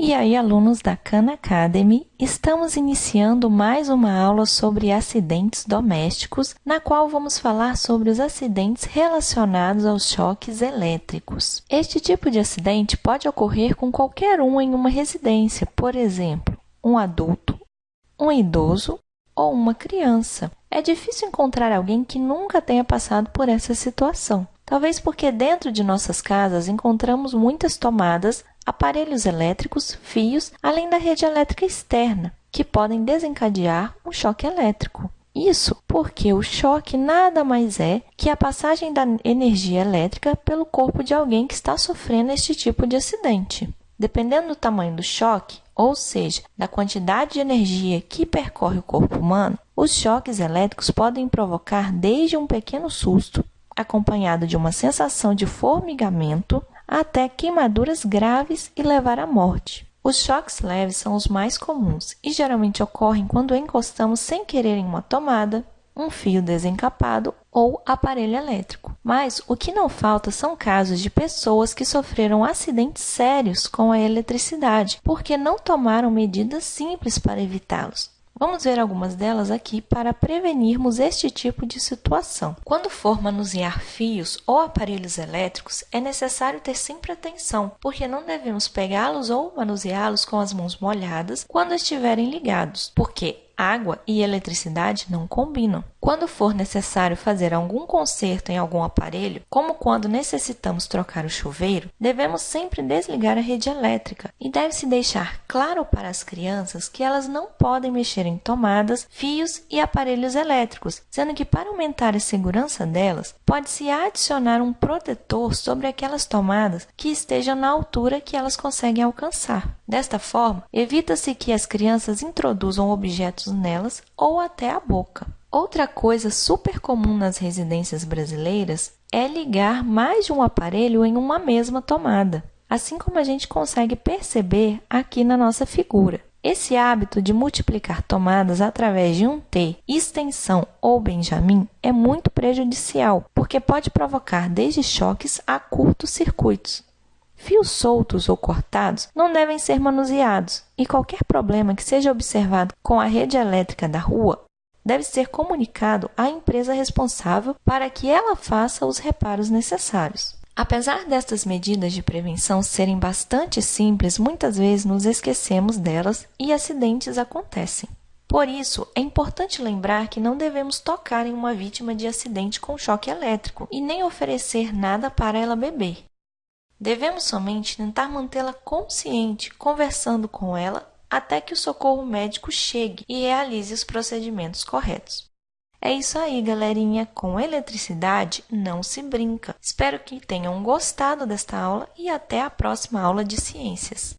E aí, alunos da Khan Academy, estamos iniciando mais uma aula sobre acidentes domésticos, na qual vamos falar sobre os acidentes relacionados aos choques elétricos. Este tipo de acidente pode ocorrer com qualquer um em uma residência, por exemplo, um adulto, um idoso ou uma criança. É difícil encontrar alguém que nunca tenha passado por essa situação. Talvez porque dentro de nossas casas encontramos muitas tomadas aparelhos elétricos, fios, além da rede elétrica externa, que podem desencadear um choque elétrico. Isso porque o choque nada mais é que a passagem da energia elétrica pelo corpo de alguém que está sofrendo este tipo de acidente. Dependendo do tamanho do choque, ou seja, da quantidade de energia que percorre o corpo humano, os choques elétricos podem provocar desde um pequeno susto, acompanhado de uma sensação de formigamento, até queimaduras graves e levar à morte. Os choques leves são os mais comuns e geralmente ocorrem quando encostamos sem querer em uma tomada, um fio desencapado ou aparelho elétrico. Mas o que não falta são casos de pessoas que sofreram acidentes sérios com a eletricidade porque não tomaram medidas simples para evitá-los. Vamos ver algumas delas aqui para prevenirmos este tipo de situação. Quando for manusear fios ou aparelhos elétricos, é necessário ter sempre atenção, porque não devemos pegá-los ou manuseá-los com as mãos molhadas quando estiverem ligados, porque água e eletricidade não combinam. Quando for necessário fazer algum conserto em algum aparelho, como quando necessitamos trocar o chuveiro, devemos sempre desligar a rede elétrica e deve-se deixar claro para as crianças que elas não podem mexer em tomadas, fios e aparelhos elétricos, sendo que para aumentar a segurança delas, pode-se adicionar um protetor sobre aquelas tomadas que estejam na altura que elas conseguem alcançar. Desta forma, evita-se que as crianças introduzam objetos nelas ou até a boca. Outra coisa super comum nas residências brasileiras é ligar mais de um aparelho em uma mesma tomada, assim como a gente consegue perceber aqui na nossa figura. Esse hábito de multiplicar tomadas através de um T, extensão ou Benjamin é muito prejudicial, porque pode provocar desde choques a curtos circuitos. Fios soltos ou cortados não devem ser manuseados, e qualquer problema que seja observado com a rede elétrica da rua deve ser comunicado à empresa responsável para que ela faça os reparos necessários. Apesar destas medidas de prevenção serem bastante simples, muitas vezes nos esquecemos delas e acidentes acontecem. Por isso, é importante lembrar que não devemos tocar em uma vítima de acidente com choque elétrico e nem oferecer nada para ela beber. Devemos somente tentar mantê-la consciente, conversando com ela até que o socorro médico chegue e realize os procedimentos corretos. É isso aí, galerinha. Com eletricidade não se brinca. Espero que tenham gostado desta aula e até a próxima aula de ciências.